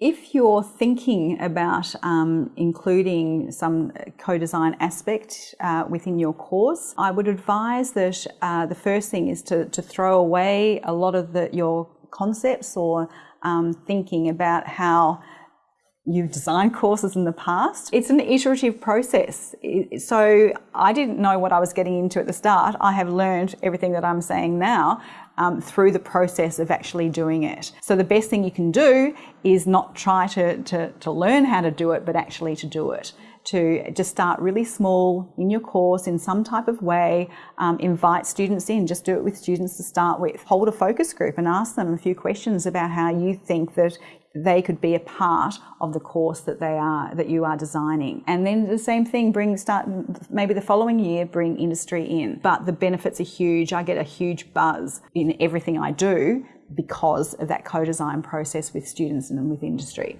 If you're thinking about um, including some co-design aspect uh, within your course, I would advise that uh, the first thing is to, to throw away a lot of the, your concepts or um, thinking about how you've designed courses in the past. It's an iterative process. So I didn't know what I was getting into at the start. I have learned everything that I'm saying now um, through the process of actually doing it. So the best thing you can do is not try to, to, to learn how to do it, but actually to do it. To just start really small in your course in some type of way, um, invite students in, just do it with students to start with. Hold a focus group and ask them a few questions about how you think that they could be a part of the course that they are that you are designing. And then the same thing bring start maybe the following year bring industry in. But the benefits are huge. I get a huge buzz in everything i do because of that co-design process with students and with industry